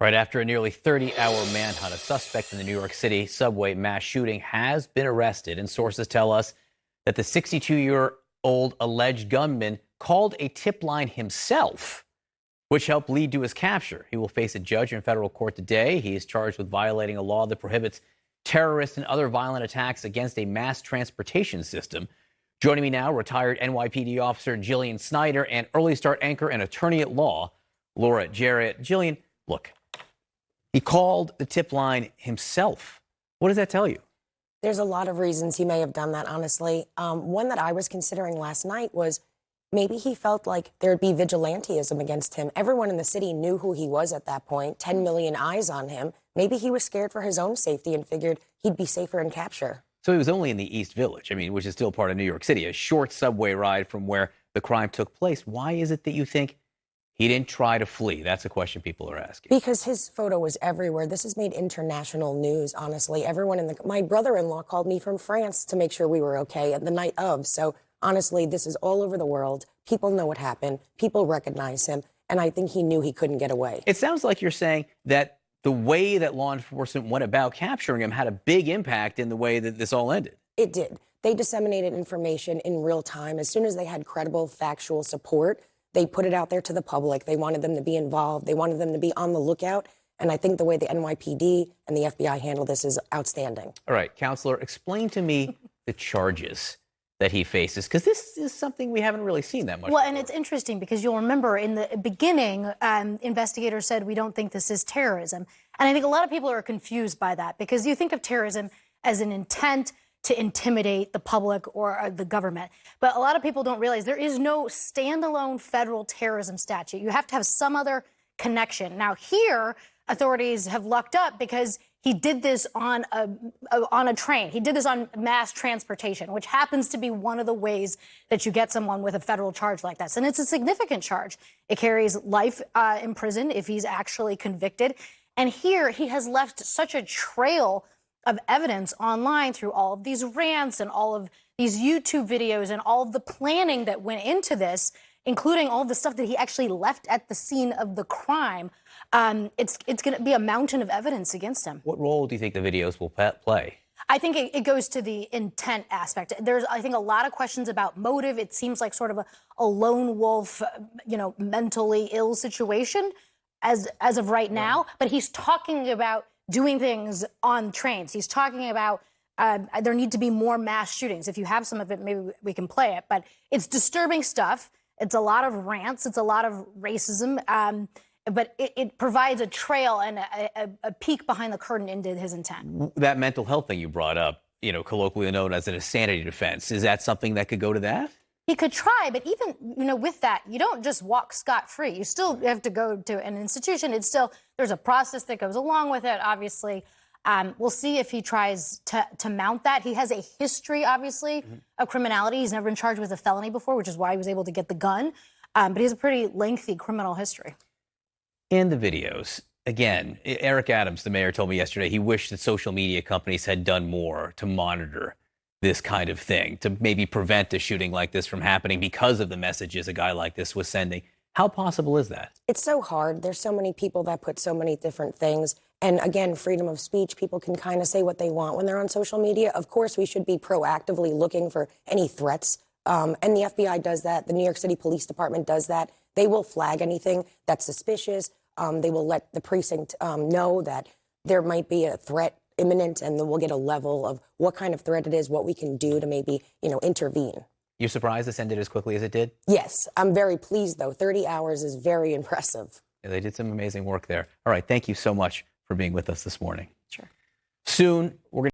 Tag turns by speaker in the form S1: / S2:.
S1: Right after a nearly 30 hour manhunt, a suspect in the New York City subway mass shooting has been arrested, and sources tell us that the 62 year old alleged gunman called a tip line himself, which helped lead to his capture. He will face a judge in federal court today. He is charged with violating a law that prohibits terrorist and other violent attacks against a mass transportation system. Joining me now, retired NYPD officer Jillian Snyder and early start anchor and attorney at law, Laura Jarrett. Jillian, look, he called the tip line himself. What does that tell you?
S2: There's a lot of reasons he may have done that, honestly. Um, one that I was considering last night was maybe he felt like there'd be vigilanteism against him. Everyone in the city knew who he was at that point, 10 million eyes on him. Maybe he was scared for his own safety and figured he'd be safer in capture.
S1: So he was only in the East Village, I mean, which is still part of New York City, a short subway ride from where the crime took place. Why is it that you think he didn't try to flee. That's a question people are asking.
S2: Because his photo was everywhere. This has made international news, honestly. Everyone in the my brother-in-law called me from France to make sure we were okay at the night of. So, honestly, this is all over the world. People know what happened. People recognize him, and I think he knew he couldn't get away.
S1: It sounds like you're saying that the way that law enforcement went about capturing him had a big impact in the way that this all ended.
S2: It did. They disseminated information in real time as soon as they had credible factual support they put it out there to the public. They wanted them to be involved. They wanted them to be on the lookout. And I think the way the NYPD and the FBI handle this is outstanding.
S1: All right, counselor, explain to me the charges that he faces because this is something we haven't really seen that much.
S3: Well,
S1: before.
S3: and it's interesting because you'll remember in the beginning, um, investigators said we don't think this is terrorism, and I think a lot of people are confused by that because you think of terrorism as an intent to intimidate the public or uh, the government. But a lot of people don't realize there is no standalone federal terrorism statute. You have to have some other connection. Now, here, authorities have lucked up because he did this on a, on a train. He did this on mass transportation, which happens to be one of the ways that you get someone with a federal charge like this. And it's a significant charge. It carries life uh, in prison if he's actually convicted. And here, he has left such a trail of evidence online through all of these rants and all of these YouTube videos and all of the planning that went into this, including all the stuff that he actually left at the scene of the crime. Um, it's it's going to be a mountain of evidence against him.
S1: What role do you think the videos will play?
S3: I think it, it, goes to the intent aspect. There's, I think, a lot of questions about motive. It seems like sort of a, a lone wolf, you know, mentally ill situation as as of right now. But he's talking about doing things on trains. He's talking about uh, there need to be more mass shootings. If you have some of it, maybe we can play it. But it's disturbing stuff. It's a lot of rants. It's a lot of racism. Um, but it, it, provides a trail and a, a, a, peek behind the curtain into his intent.
S1: That mental health thing you brought up, you know, colloquially known as an insanity defense, is that something that could go to that?
S3: He could try, but even you know, with that, you don't just walk scot free. You still have to go to an institution. It's still there's a process that goes along with it. Obviously, um, we'll see if he tries to to mount that. He has a history, obviously, mm-hmm. of criminality. He's never been charged with a felony before, which is why he was able to get the gun. Um, but he has a pretty lengthy criminal history.
S1: In the videos, again, Eric Adams, the mayor, told me yesterday he wished that social media companies had done more to monitor this kind of thing to maybe prevent a shooting like this from happening because of the messages a guy like this was sending. How possible is that?
S2: It's so hard. There's so many people that put so many different things. And again, freedom of speech, people can kind of say what they want when they're on social media. Of course, we should be proactively looking for any threats. Um, and the FBI does that. The New York City Police Department does that. They will flag anything that's suspicious. Um, they will let the precinct um, know that there might be a threat imminent, and then we'll get a level of what kind of threat it is, what we can do to maybe, you know, intervene.
S1: You're surprised this ended as quickly as it did?
S2: Yes, I'm very pleased though. 30 hours is very impressive.
S1: Yeah, they did some amazing work there. All right, thank you so much for being with us this morning.
S3: Sure.
S1: Soon, we're going